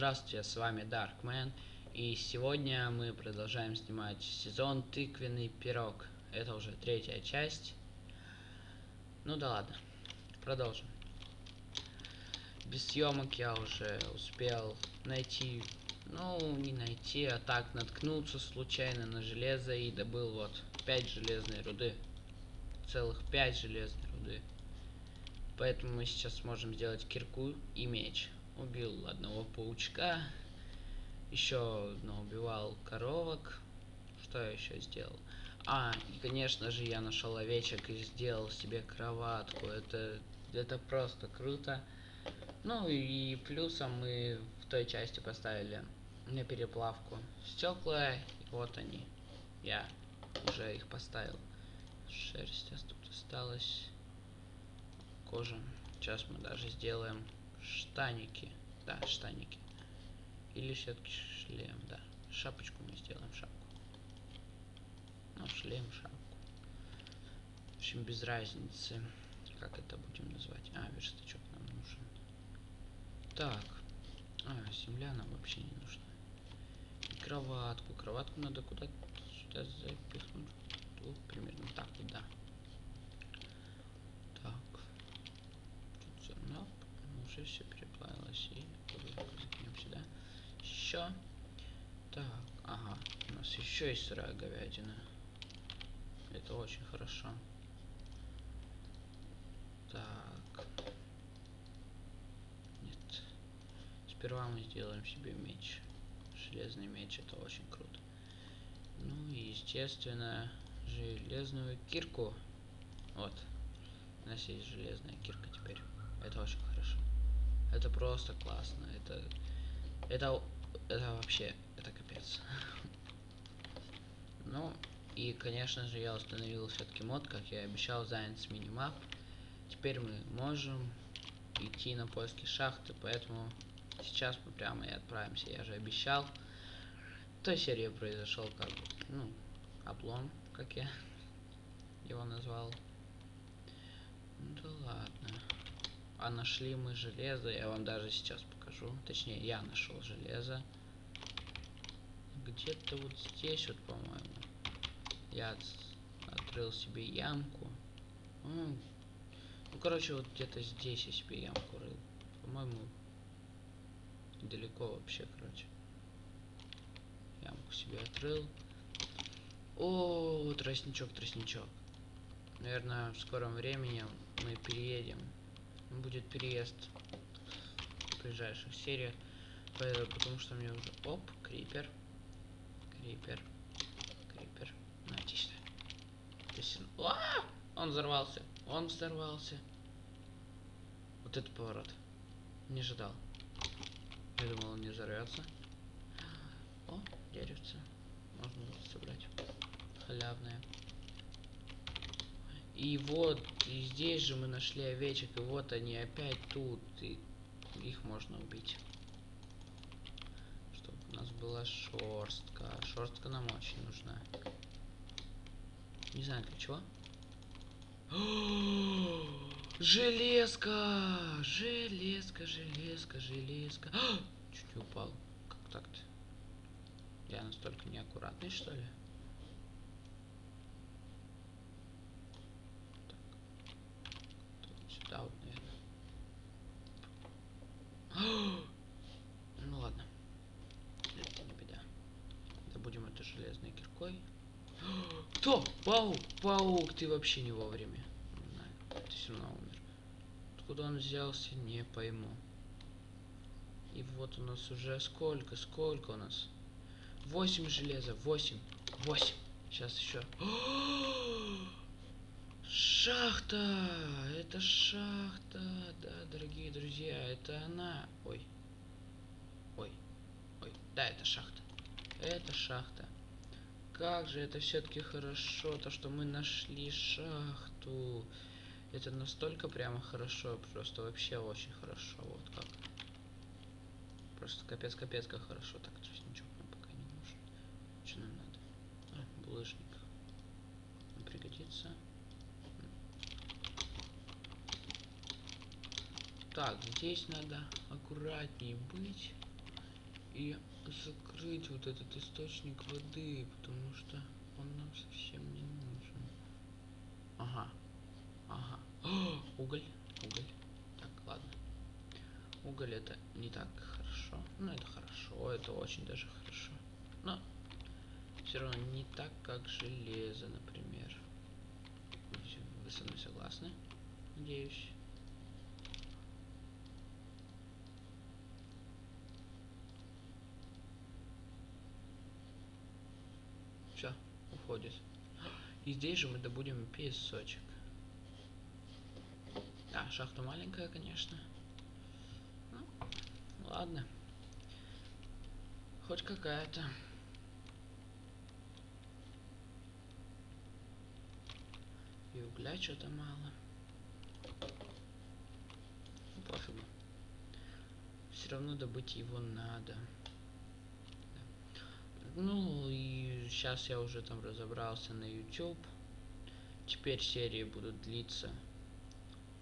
Здравствуйте, с вами Darkman, и сегодня мы продолжаем снимать сезон Тыквенный пирог. Это уже третья часть. Ну да ладно, продолжим. Без съемок я уже успел найти, ну не найти, а так наткнуться случайно на железо и добыл вот 5 железной руды. Целых 5 железной руды. Поэтому мы сейчас сможем сделать кирку и меч убил одного паучка, еще убивал коровок. Что я еще сделал? А, и конечно же я нашел овечек и сделал себе кроватку. Это, это просто круто. Ну и плюсом мы в той части поставили на переплавку стекла. И вот они. Я уже их поставил. Шерсть тут осталась. Кожа. Сейчас мы даже сделаем штаники. Да, штаники. Или все-таки шлем, да. Шапочку мы сделаем, шапку. Ну, шлем, шапку. В общем, без разницы, как это будем назвать. А, верстачок нам нужен. Так. А, земля нам вообще не нужна. И кроватку. Кроватку надо куда-то сюда запихнуть. Вот, примерно так вот, да. Уже все переплавилось и закинем сюда. Еще. Так, ага, у нас еще есть сырая говядина. Это очень хорошо. Так. Нет. Сперва мы сделаем себе меч. Железный меч, это очень круто. Ну и, естественно, железную кирку. Вот. У нас есть железная кирка теперь. Это очень. Это просто классно. Это, это, это вообще, это капец. Ну, и, конечно же, я установил все-таки мод, как я обещал, Giants Minimap. Теперь мы можем идти на поиски шахты, поэтому сейчас мы прямо и отправимся. Я же обещал. В той серии произошел как бы, ну, облом, как я его назвал. Ну да ладно. А нашли мы железо, я вам даже сейчас покажу. Точнее, я нашел железо. Где-то вот здесь вот, по-моему. Я открыл себе ямку. Ну, короче, вот где-то здесь я себе ямку рыл. По-моему, далеко вообще, короче. Ямку себе открыл. О, тростничок, тростничок. Наверное, в скором времени мы переедем будет переезд в ближайших сериях. Потому что мне уже... Оп, крипер. Крипер. Крипер. Знаете что? Есть... А! Он взорвался. Он взорвался. Вот это поворот. Не ожидал. Я думал, он не взорвется. О, деревце. Можно собрать. Халявное. И вот, и здесь же мы нашли овечек, и вот они опять тут, и их можно убить. Чтобы у нас была шерстка. Шерстка нам очень нужна. Не знаю для чего. Железка! Железка, железка, железка. Чуть не упал. Как так-то? Я настолько неаккуратный, что ли? Да, вот, наверное. ну ладно. Это не беда. Забудем это железной киркой. Кто? Паук! Ты вообще не вовремя. Ты все равно умер. Откуда он взялся, не пойму. И вот у нас уже сколько, сколько у нас? Восемь железа, восемь, восемь. Сейчас еще. Шахта! Это шахта! Да, дорогие друзья, это она. Ой. Ой. Ой. Да, это шахта. Это шахта. Как же это все-таки хорошо, то, что мы нашли шахту. Это настолько прямо хорошо, просто вообще очень хорошо. Вот как. Просто капец-капец как хорошо. Так, ничего нам пока не нужен. Что нам надо? А, булыжник. Пригодится. Так, здесь надо аккуратнее быть. и закрыть вот этот источник воды, потому что он нам совсем не нужен. Ага. Ага. О, уголь. Уголь. Так, ладно. Уголь это не так хорошо. Ну, это хорошо, это очень даже хорошо. Но все равно не так, как железо, например. Вы, со мной согласны? Надеюсь. Все, уходит. И здесь же мы добудем песочек. Да, шахта маленькая, конечно. Ну, ладно. Хоть какая-то. И угля что-то мало. Ну, пофигу. Все равно добыть его надо. Ну и сейчас я уже там разобрался на YouTube. Теперь серии будут длиться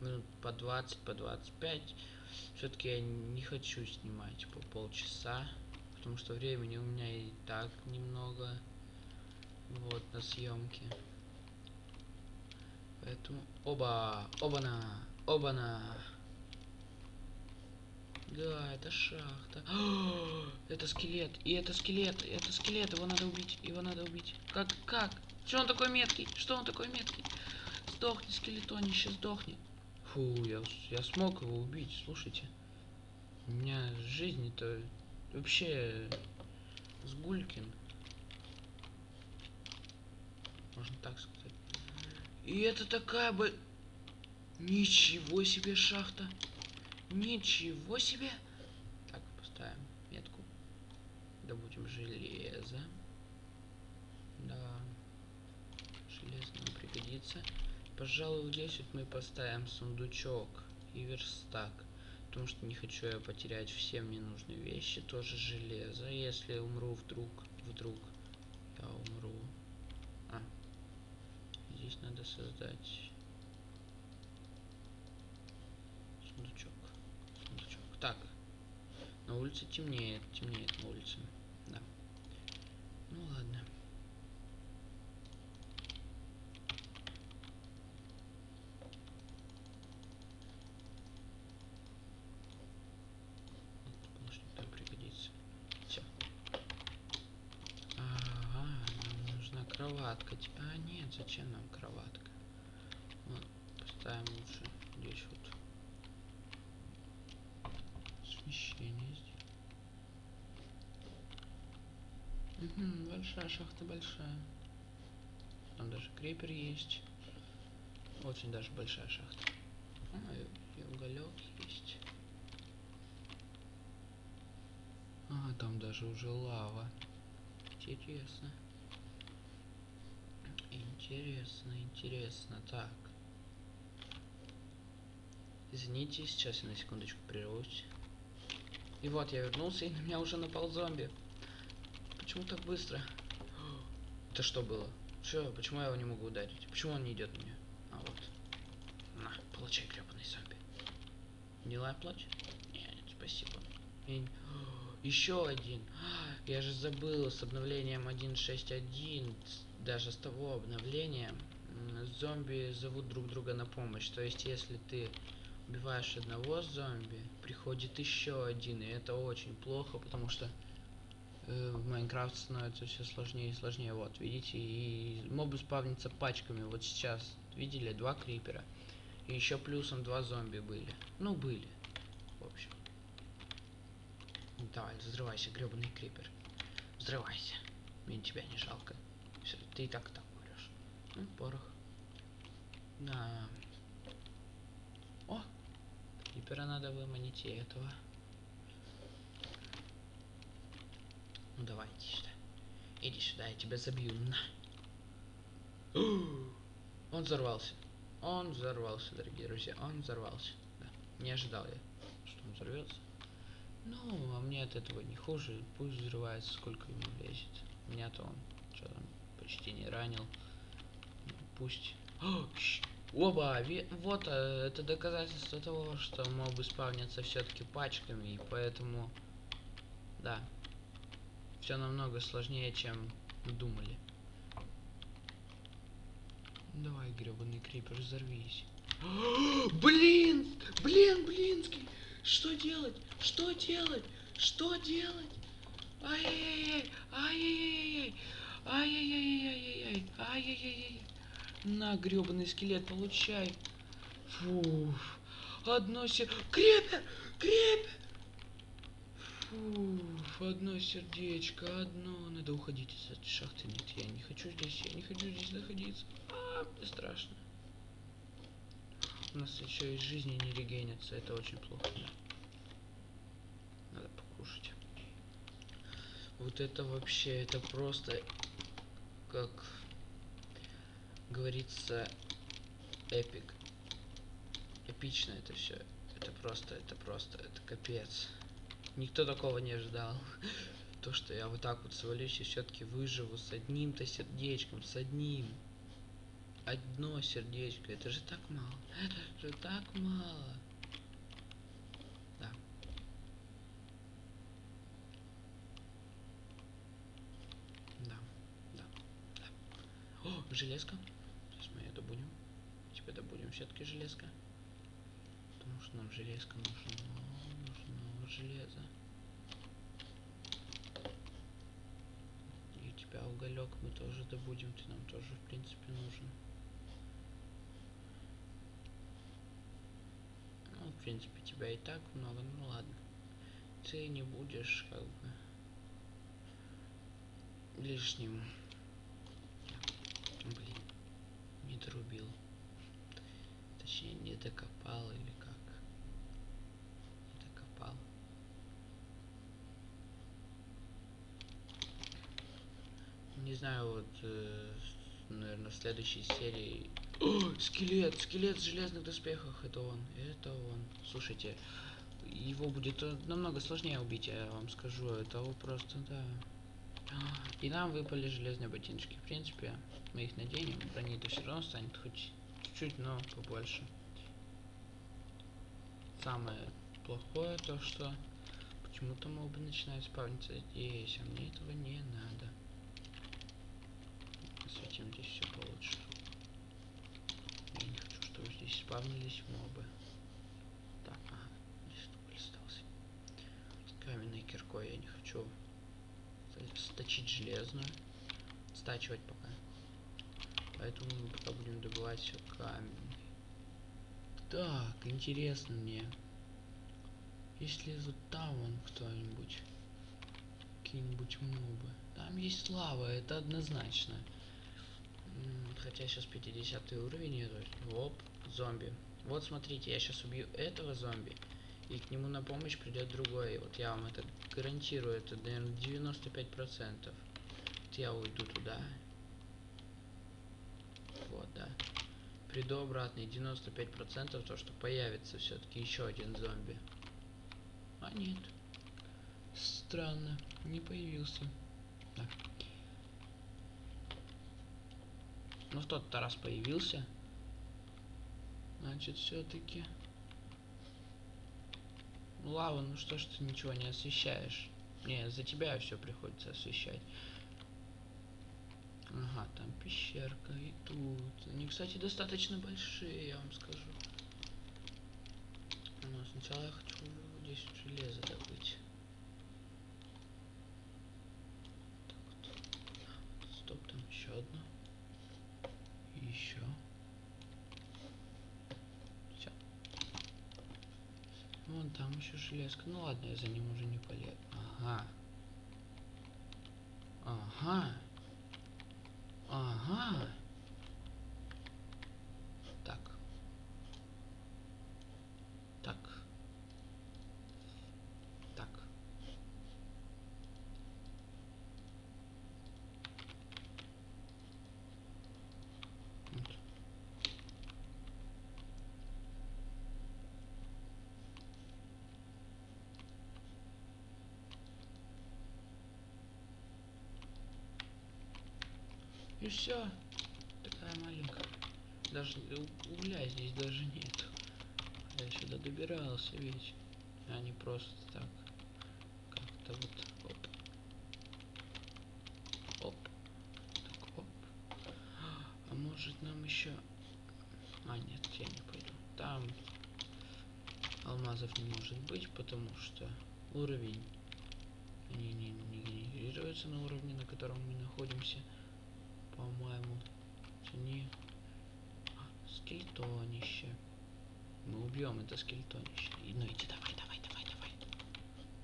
минут по 20, по 25. Все-таки я не хочу снимать по полчаса, потому что времени у меня и так немного. Вот на съемки. Поэтому оба, оба-на, оба-на. Да, это шахта. Это скелет. И это скелет. Это скелет. Его надо убить. Его надо убить. Как? Как? Что он такой меткий? Что он такой меткий? Сдохни, скелетонище, сдохни. Фу, я, я смог его убить, слушайте. У меня жизнь-то вообще сгулькин. Можно так сказать. И это такая бы... Ничего себе шахта. Ничего себе. Так, поставим метку. Добудем железо. Да. Железо нам пригодится. Пожалуй, здесь вот мы поставим сундучок и верстак. Потому что не хочу я потерять все мне нужные вещи. Тоже железо. Если умру вдруг, вдруг я умру. А. Здесь надо создать сундучок. Сундучок. Так. На улице темнеет. Темнеет на улице. Да. Ну ладно. кроватка. А, нет, зачем нам кроватка? Вот, поставим лучше здесь вот смещение здесь. Угу, большая шахта, большая. Там даже крепер есть. Очень даже большая шахта. А, и, и уголек есть. А, там даже уже лава. Интересно. Интересно, интересно. Так. Извините, сейчас я на секундочку прервусь. И вот я вернулся, и на меня уже напал зомби. Почему так быстро? Это что было? Что? Почему я его не могу ударить? Почему он не идет меня? А вот. На, получай, гребаный зомби. Не лай плачь? Нет, спасибо. И... Еще один. Я же забыл с обновлением 1.6.1 даже с того обновления зомби зовут друг друга на помощь. То есть, если ты убиваешь одного зомби, приходит еще один, и это очень плохо, потому что в Майнкрафт становится все сложнее и сложнее. Вот, видите, и мобы спавнятся пачками. Вот сейчас, видели, два крипера. И еще плюсом два зомби были. Ну, были. В общем. Давай, взрывайся, гребаный крипер. Взрывайся. Мне тебя не жалко. Все, ты и так так умрешь. Ну, порох. На. О! Теперь надо выманить и этого. Ну давай, иди сюда. Иди сюда, я тебя забью. На. Он взорвался. Он взорвался, дорогие друзья. Он взорвался. Да. Не ожидал я, что он взорвется. Ну, а мне от этого не хуже. Пусть взрывается, сколько ему влезет. Меня-то он что там почти не ранил. Пусть. Оба! Вот э, это доказательство того, что мобы спавнятся все-таки пачками, и поэтому. Да, все намного сложнее, чем думали. Давай, гребаный крипер, взорвись. Блин! Блин, блинский! Что делать? Что делать? Что делать? Ай-яй-яй! Ай-яй-яй! Ай-яй-яй-яй-яй! Ай-яй-яй-яй! На, гребаный скелет, получай! Фу! Одно се... Крепер! Крепер! Фу, одно сердечко, одно. Надо уходить из этой шахты. Нет, я не хочу здесь, я не хочу здесь находиться. А, мне страшно. У нас еще и жизни не регенятся, это очень плохо. Надо покушать. Вот это вообще, это просто, как говорится, эпик. Эпично это все. Это просто, это просто, это капец. Никто такого не ожидал. То, что я вот так вот свалюсь и все-таки выживу с одним-то сердечком, с одним. Одно сердечко, это же так мало. Это же так мало. Да. Да, да, да. О, железка. Сейчас мы ее добудем. Тебя добудем все-таки железка. Потому что нам железка нужна. Железо. И у тебя уголек мы тоже добудем. Ты нам тоже, в принципе, нужен. Ну, в принципе, тебя и так много. Ну ладно. Ты не будешь, как бы, лишним. Блин, не дорубил. Точнее, не докопал или как. Не докопал. Не знаю, вот, э, наверное, в следующей серии... О, скелет! Скелет в железных доспехах! Это он, это он. Слушайте, его будет э, намного сложнее убить, я вам скажу. Это просто, да. И нам выпали железные ботиночки. В принципе, мы их наденем, брони-то все равно станет хоть чуть-чуть, но побольше. Самое плохое то, что почему-то мобы начинают спавниться здесь, а мне этого не надо. Осветим здесь все получше. Я не хочу, чтобы здесь спавнились мобы. Так, ага, здесь только остался. С каменной киркой я не хочу сточить железную. Стачивать пока. Поэтому мы пока будем добывать все камень. Так, интересно мне. Если вот там вон кто-нибудь. Какие-нибудь мобы. Там есть лава, это однозначно. Хотя сейчас 50 уровень идет. Оп, зомби. Вот смотрите, я сейчас убью этого зомби. И к нему на помощь придет другой. Вот я вам это гарантирую. Это, наверное, 95%. Вот я уйду туда. Вот, да. Приду обратно. И 95% то, что появится все-таки еще один зомби. А нет. Странно. Не появился. Да. Ну, в тот-то раз появился. Значит, все-таки... Лава, ну что ж ты ничего не освещаешь? Не, за тебя все приходится освещать. Ага, там пещерка и тут. Они, кстати, достаточно большие, я вам скажу. Но сначала я хочу здесь железо добыть. Так вот. Стоп, там еще одно. Еще. Все. Вон там еще железка. Ну ладно, я за ним уже не полезу. Ага. Ага. Ага. и все. Такая маленькая. Даже угля здесь даже нет. Я сюда добирался ведь. А не просто так. Как-то вот. Оп. Оп. Так, оп. А может нам еще. А, нет, я не пойду. Там алмазов не может быть, потому что уровень не не, не генерируется на уровне, на котором мы находимся. По-моему, не а, скельтонище. Мы убьем это скельтонище. И, ну иди, давай, давай, давай, давай.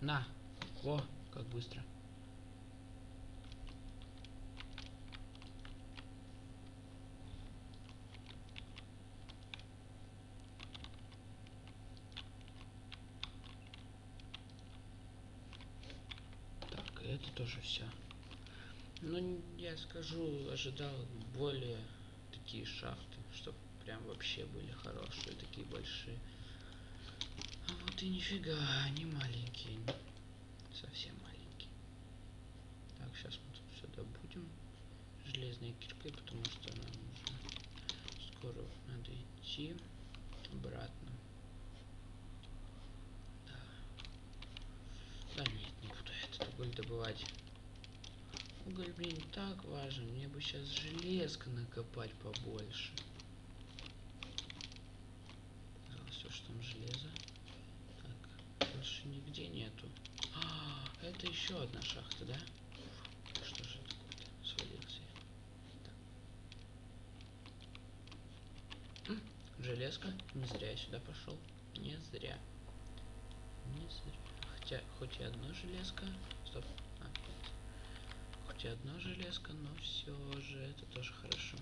На! Во, как быстро. Так, это тоже все. Ну, я скажу, ожидал более такие шахты, чтобы прям вообще были хорошие, такие большие. А вот и нифига, они маленькие, совсем маленькие. Так, сейчас мы тут все добудем железной киркой, потому что нам нужно скоро надо идти обратно. Да. Да нет, не буду этот уголь добывать. Уголь, блин, так важен. Мне бы сейчас железка накопать побольше. Все, что там железо. Так, больше нигде нету. А, это еще одна шахта, да? Что же это? Свалился я. Железка. Не зря я сюда пошел. Не зря. Не зря. Хотя, хоть и одно железка. Стоп. Хоть и одно железка, но все же это тоже хорошо.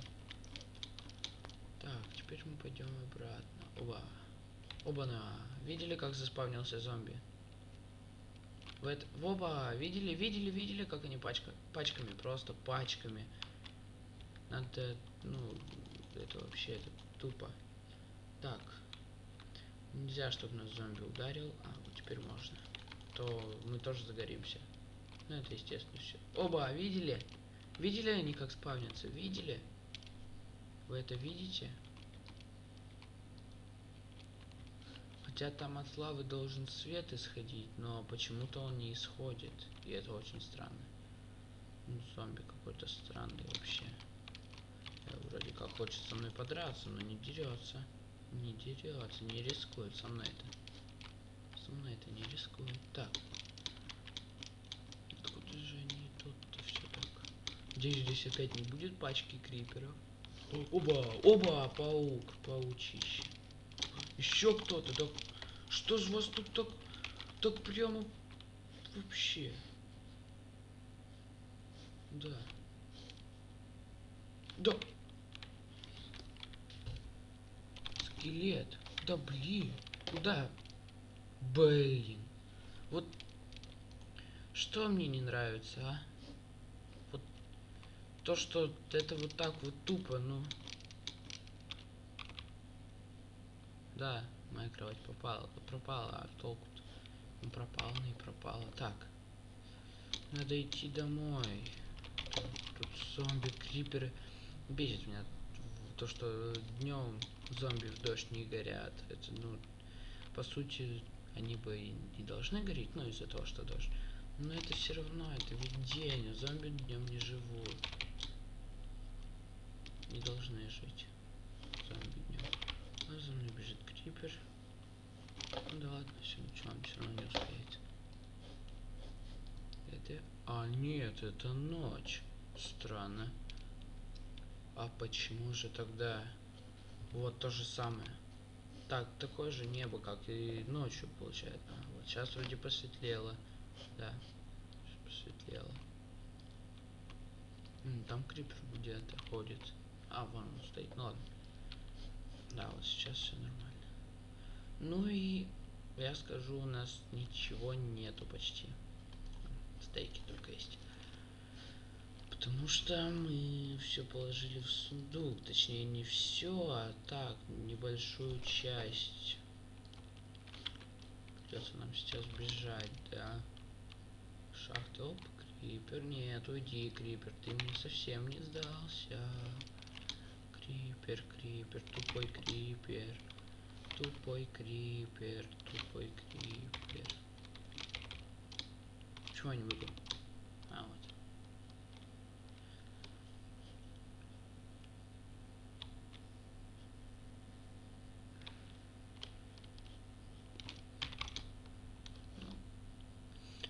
Так, теперь мы пойдем обратно. Оба. Оба-на. Видели, как заспавнился зомби? В это... Оба! Видели, видели, видели, как они пачка... пачками, просто пачками. Надо, ну, это вообще это тупо. Так. Нельзя, чтобы нас зомби ударил. А, вот теперь можно. То мы тоже загоримся. Ну, это естественно все. Оба, видели? Видели они, как спавнятся? Видели? Вы это видите? Хотя там от лавы должен свет исходить, но почему-то он не исходит. И это очень странно. Ну, зомби какой-то странный вообще. Я вроде как хочет со мной подраться, но не дерется. Не дерется, не рискует со мной это. Со мной это не рискует. Так. Откуда же они тут-то все так? Надеюсь, здесь опять не будет пачки криперов. Оба, оба, паук, паучище. Еще кто-то, да что ж вас тут так, так прямо вообще? Да. Да. Скелет. Да блин. Куда? Блин. Вот что мне не нравится, а? То, что это вот так вот тупо, ну. Да, моя кровать попала, пропала, а толку-то? Ну, пропала, и пропала. Так. Надо идти домой. Тут зомби, криперы. Бесит меня то, что днем зомби в дождь не горят. Это, ну, по сути, они бы и не должны гореть, ну, из-за того, что дождь. Но это все равно, это ведь день, а зомби днем не живут. Не должны жить. Зомби днем. А за мной бежит крипер. Ну да ладно, все, ничего, он все равно не успеет. Это... А, нет, это ночь. Странно. А почему же тогда... Вот то же самое. Так, такое же небо, как и ночью получается. А, вот сейчас вроде посветлело. Да, посветлело. М, там крипер где-то ходит. А, вон он стоит. Ну ладно. Да, вот сейчас все нормально. Ну и я скажу, у нас ничего нету почти. Стейки только есть. Потому что мы все положили в сундук. Точнее, не все, а так, небольшую часть. Придется нам сейчас бежать, да. Шахты, оп, крипер. Нет, уйди, крипер. Ты мне совсем не сдался. Крипер, крипер, тупой крипер. Тупой крипер, тупой крипер. Чего не выиграл? А, вот.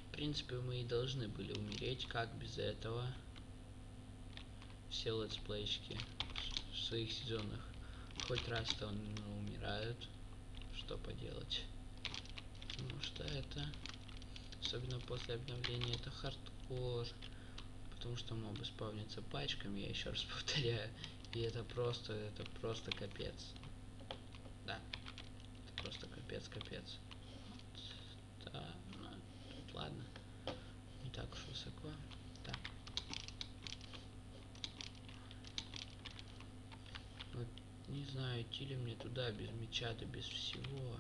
В принципе, мы и должны были умереть, как без этого все летсплейщики своих сезонах хоть раз-то он умирают. Что поделать? Потому что это, особенно после обновления, это хардкор. Потому что мобы спавнятся пачками, я еще раз повторяю. И это просто, это просто капец. Да. Это просто капец, капец. Вот. Да, ну, тут ладно. Не так уж высоко. Так. Вот, не знаю, идти ли мне туда без меча, да без всего.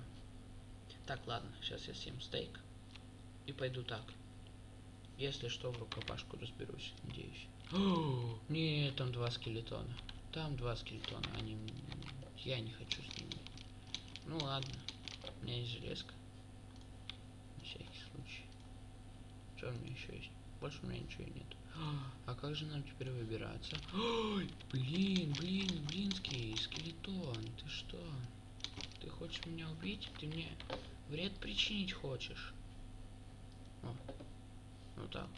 Так, ладно, сейчас я съем стейк. И пойду так. Если что, в рукопашку разберусь, надеюсь. О, нет, там два скелетона. Там два скелетона, они... Я не хочу с ними. Ну ладно, у меня есть железка. На всякий случай. Что у меня еще есть? Больше у меня ничего нет. А как же нам теперь выбираться? Ой, блин, блин, блинский, скелетон, ты что? Ты хочешь меня убить? Ты мне вред причинить хочешь? О, ну так.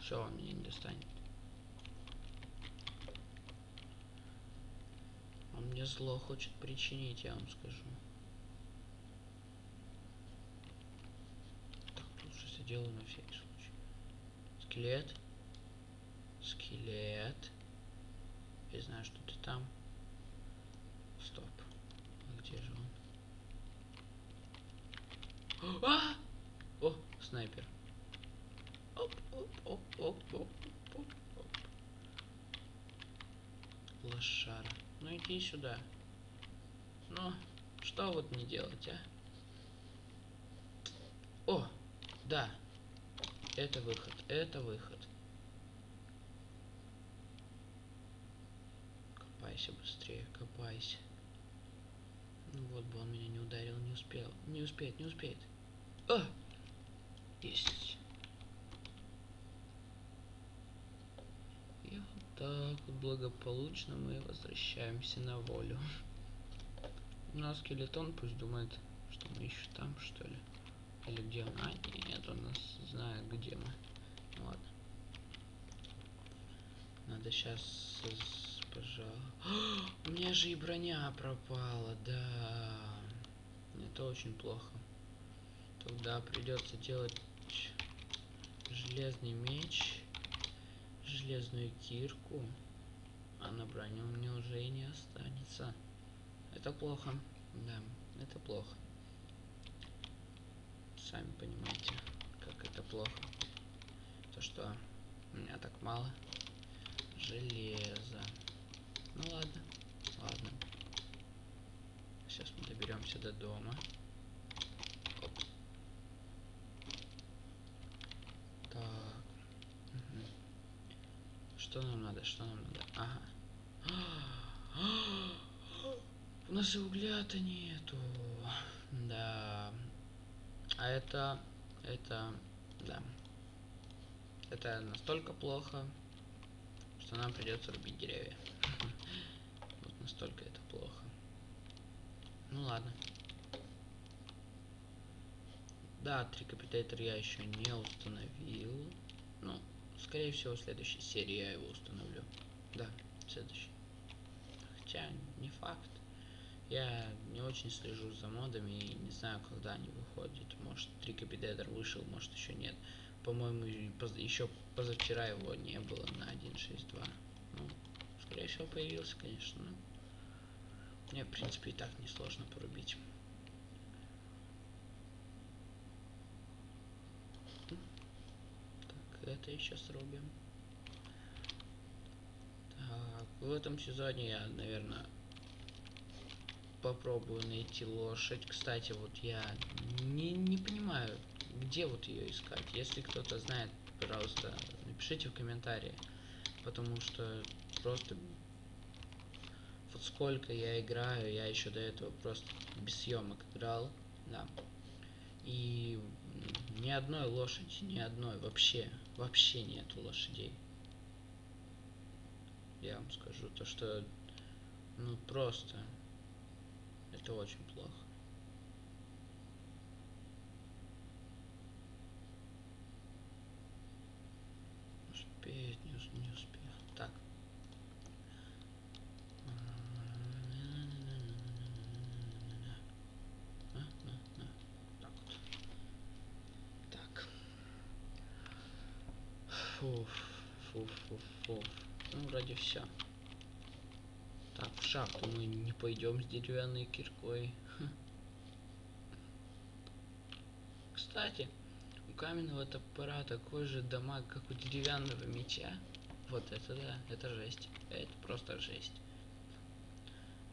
Все, он меня не достанет. Он мне зло хочет причинить, я вам скажу. Так, лучше сделаю на всякий случай. Скелет. Скелет. Я знаю, что ты там. Стоп. А где же он? А! О, снайпер. Оп, оп, оп, оп, оп, оп, оп. Лошара. Ну иди сюда. Ну, что вот не делать, а? О, да. Это выход, это выход. Быстрее, копайся. Ну вот бы он меня не ударил, не успел. Не успеет, не успеет. А! Есть. И вот так благополучно мы возвращаемся на волю. Нас скелетон пусть думает, что мы еще там, что ли. Или где он? А, нет, он нас знает, где мы. Ну, ладно. Надо сейчас, пожалуй. У меня же и броня пропала, да. Это очень плохо. Тогда придется делать железный меч, железную кирку, а на броню мне уже и не останется. Это плохо, да, это плохо. Сами понимаете, как это плохо. То, что у меня так мало железа. Ну ладно, ладно. Сейчас мы доберемся до дома. Оп. Так. Угу. Что нам надо? Что нам надо? Ага. У нас и угля-то нету. Да. А это... Это... Да. Это настолько плохо, что нам придется рубить деревья. Настолько это плохо. Ну ладно. Да, трикапитейтер я еще не установил. Ну, скорее всего, в следующей серии я его установлю. Да, в следующей. Хотя, не факт. Я не очень слежу за модами и не знаю, когда они выходят. Может, трикапитейтер вышел, может, еще нет. По-моему, еще позавчера его не было на 1.6.2. Ну, скорее всего, появился, конечно. Мне, в принципе, и так несложно порубить. Так, это еще срубим. Так, в этом сезоне я, наверное, попробую найти лошадь. Кстати, вот я не, не понимаю, где вот ее искать. Если кто-то знает, пожалуйста, напишите в комментарии. Потому что просто вот сколько я играю, я еще до этого просто без съемок играл, да. И ни одной лошади, ни одной вообще, вообще нету лошадей. Я вам скажу то, что ну просто это очень плохо. Не успел. Так. А, а, а. Так вот. Так. Фуф, фуф, фуф, фуф. Ну, вроде все. Так, в шахту мы не пойдем с деревянной киркой. Кстати, у каменного топора такой же дамаг, как у деревянного меча. Вот это да, это жесть. Это просто жесть.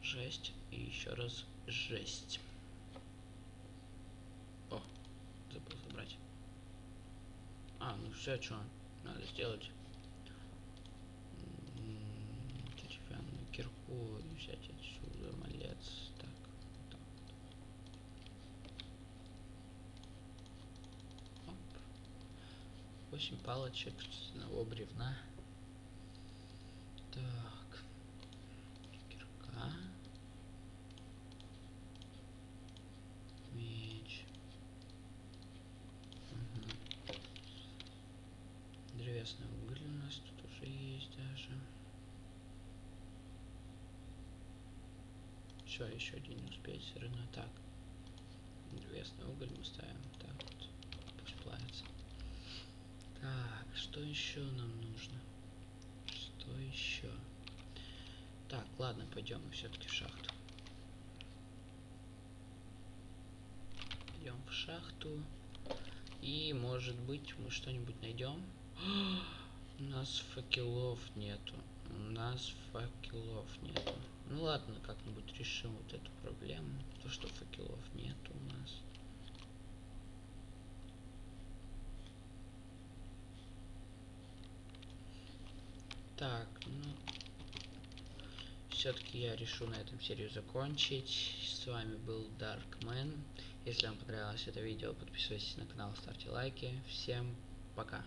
Жесть и еще раз жесть. О, забыл забрать. А, ну все, что надо сделать. Кирку взять отсюда, малец. Так, вот так. Оп. 8 палочек с одного бревна. Так. Кирка. Меч. Угу. Древесный уголь у нас тут уже есть даже. Все, еще один не успеть все равно. Так. Древесный уголь мы ставим. Так вот. Пусть плавится. Так, что еще нам нужно? Что еще? Так, ладно, пойдем мы все-таки в шахту. Идем в шахту. И, может быть, мы что-нибудь найдем. У нас факелов нету. У нас факелов нету. Ну ладно, как-нибудь решим вот эту проблему. То, что факелов нету у нас. Так, ну... Все-таки я решу на этом серию закончить. С вами был Darkman. Если вам понравилось это видео, подписывайтесь на канал, ставьте лайки. Всем пока.